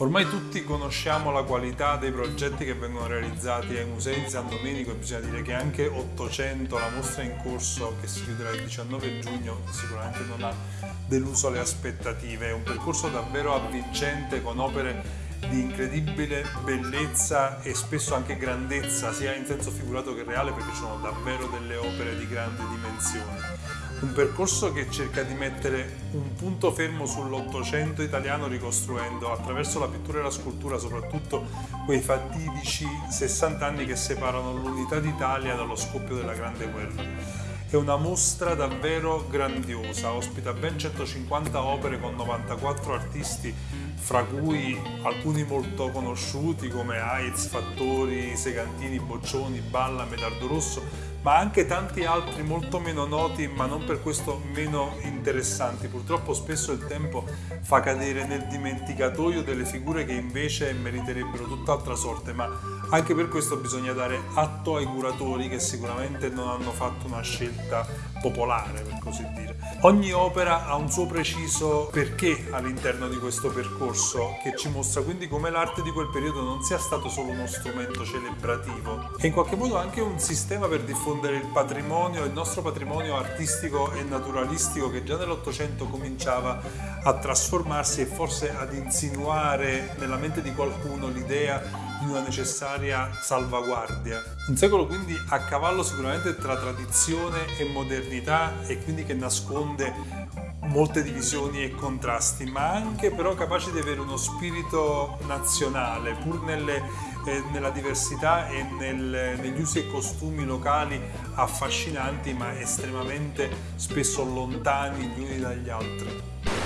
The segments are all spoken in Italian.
Ormai tutti conosciamo la qualità dei progetti che vengono realizzati ai musei di San Domenico e bisogna dire che anche 800, la mostra in corso che si chiuderà il 19 giugno, sicuramente non ha deluso le aspettative. È un percorso davvero avvincente con opere di incredibile bellezza e spesso anche grandezza, sia in senso figurato che reale, perché sono davvero delle opere di grande dimensione. Un percorso che cerca di mettere un punto fermo sull'Ottocento italiano ricostruendo attraverso la pittura e la scultura soprattutto quei fatidici 60 anni che separano l'unità d'Italia dallo scoppio della Grande Guerra. È una mostra davvero grandiosa, ospita ben 150 opere con 94 artisti, fra cui alcuni molto conosciuti come Aiz, Fattori, Segantini, Boccioni, Balla, Medardo Rosso, ma anche tanti altri molto meno noti ma non per questo meno interessanti. Purtroppo spesso il tempo fa cadere nel dimenticatoio delle figure che invece meriterebbero tutt'altra sorte, ma anche per questo bisogna dare atto ai curatori che sicuramente non hanno fatto una scelta popolare, per così dire. Ogni opera ha un suo preciso perché all'interno di questo percorso che ci mostra quindi come l'arte di quel periodo non sia stato solo uno strumento celebrativo e in qualche modo anche un sistema per diffondere il patrimonio, il nostro patrimonio artistico e naturalistico che già nell'Ottocento cominciava a trasformarsi e forse ad insinuare nella mente di qualcuno l'idea di una necessaria salvaguardia. Un secolo quindi a cavallo sicuramente tra tradizione e modernità e quindi che nasconde molte divisioni e contrasti, ma anche però capace di avere uno spirito nazionale, pur nelle, eh, nella diversità e nel, negli usi e costumi locali affascinanti, ma estremamente spesso lontani gli uni dagli altri.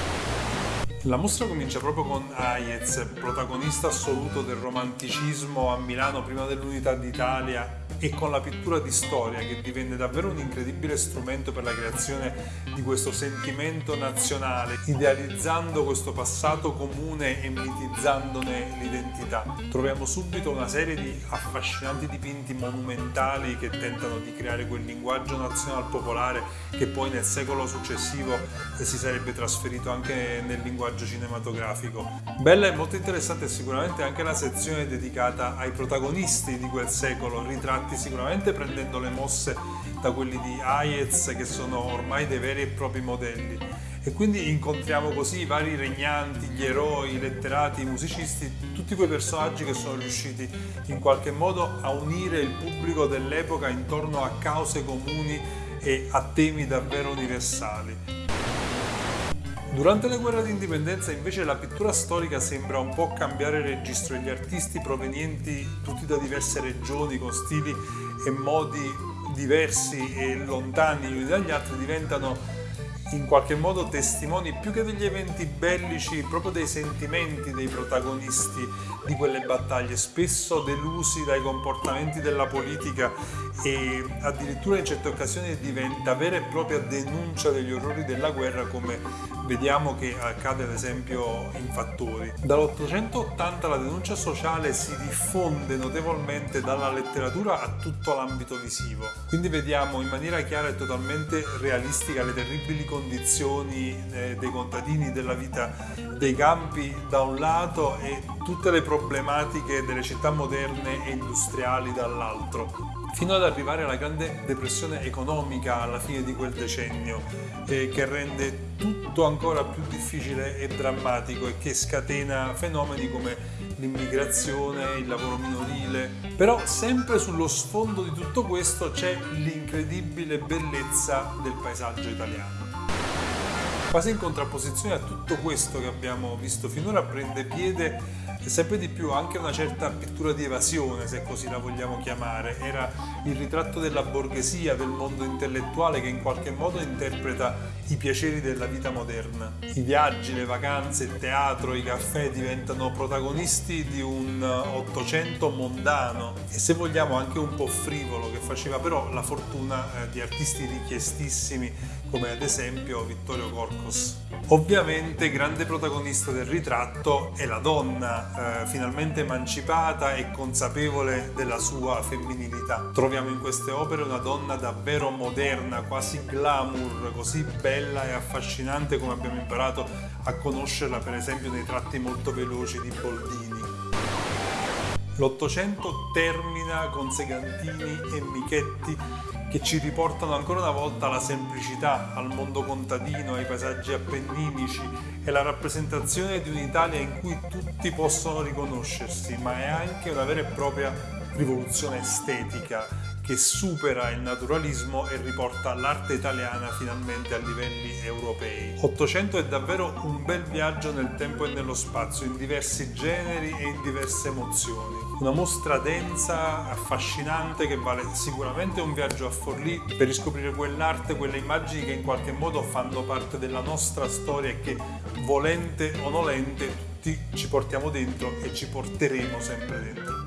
La mostra comincia proprio con Hayez, protagonista assoluto del romanticismo a Milano prima dell'unità d'Italia e con la pittura di storia che divenne davvero un incredibile strumento per la creazione di questo sentimento nazionale, idealizzando questo passato comune e mitizzandone l'identità. Troviamo subito una serie di affascinanti dipinti monumentali che tentano di creare quel linguaggio nazional popolare che poi nel secolo successivo si sarebbe trasferito anche nel linguaggio cinematografico. Bella e molto interessante sicuramente anche la sezione dedicata ai protagonisti di quel secolo, ritratti sicuramente prendendo le mosse da quelli di Hayez che sono ormai dei veri e propri modelli e quindi incontriamo così i vari regnanti, gli eroi, i letterati, i musicisti, tutti quei personaggi che sono riusciti in qualche modo a unire il pubblico dell'epoca intorno a cause comuni e a temi davvero universali. Durante la guerra d'indipendenza invece la pittura storica sembra un po' cambiare registro e gli artisti provenienti tutti da diverse regioni con stili e modi diversi e lontani gli uni dagli altri diventano in qualche modo testimoni più che degli eventi bellici, proprio dei sentimenti dei protagonisti di quelle battaglie, spesso delusi dai comportamenti della politica e addirittura in certe occasioni diventa vera e propria denuncia degli orrori della guerra come vediamo che accade ad esempio in Fattori. Dall'880 la denuncia sociale si diffonde notevolmente dalla letteratura a tutto l'ambito visivo, quindi vediamo in maniera chiara e totalmente realistica le terribili condizioni eh, dei contadini, della vita dei campi da un lato e tutte le problematiche delle città moderne e industriali dall'altro fino ad arrivare alla grande depressione economica alla fine di quel decennio eh, che rende tutto ancora più difficile e drammatico e che scatena fenomeni come l'immigrazione, il lavoro minorile. Però sempre sullo sfondo di tutto questo c'è l'incredibile bellezza del paesaggio italiano. Quasi in contrapposizione a tutto questo che abbiamo visto finora prende piede e sempre di più anche una certa pittura di evasione, se così la vogliamo chiamare. Era il ritratto della borghesia, del mondo intellettuale che in qualche modo interpreta i piaceri della vita moderna. I viaggi, le vacanze, il teatro, i caffè diventano protagonisti di un Ottocento mondano e se vogliamo anche un po' frivolo che faceva però la fortuna eh, di artisti richiestissimi come ad esempio Vittorio Corcos. Ovviamente grande protagonista del ritratto è la eh, finalmente emancipata e consapevole della sua femminilità. Troviamo in queste opere una donna davvero moderna, quasi glamour, così bella e affascinante come abbiamo imparato a conoscerla per esempio nei tratti molto veloci di Boldini. L'Ottocento termina con Segantini e Michetti che ci riportano ancora una volta alla semplicità, al mondo contadino, ai paesaggi appenninici e la rappresentazione di un'Italia in cui tutti possono riconoscersi, ma è anche una vera e propria rivoluzione estetica che supera il naturalismo e riporta l'arte italiana finalmente a livelli europei. 800 è davvero un bel viaggio nel tempo e nello spazio, in diversi generi e in diverse emozioni. Una mostra densa, affascinante, che vale sicuramente un viaggio a Forlì per riscoprire quell'arte, quelle immagini che in qualche modo fanno parte della nostra storia e che, volente o nolente, tutti ci portiamo dentro e ci porteremo sempre dentro.